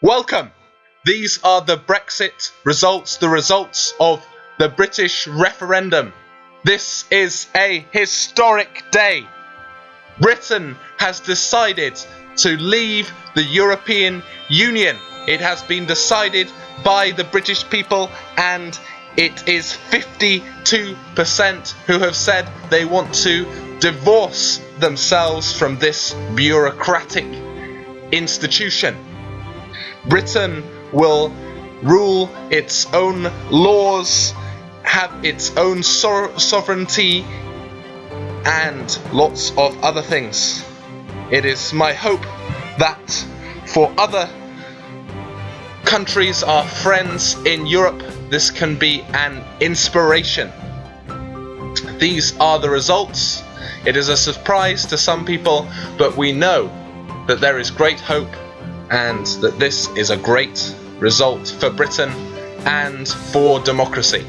Welcome! These are the Brexit results, the results of the British referendum. This is a historic day. Britain has decided to leave the European Union. It has been decided by the British people, and it is 52% who have said they want to divorce themselves from this bureaucratic institution. Britain will rule its own laws, have its own so- sovereignty, and lots of other things. It is my hope that for other countries, our friends in Europe, this can be an inspiration. These are the results. It is a surprise to some people, but we know that there is great hope and that this is a great result for Britain and for democracy.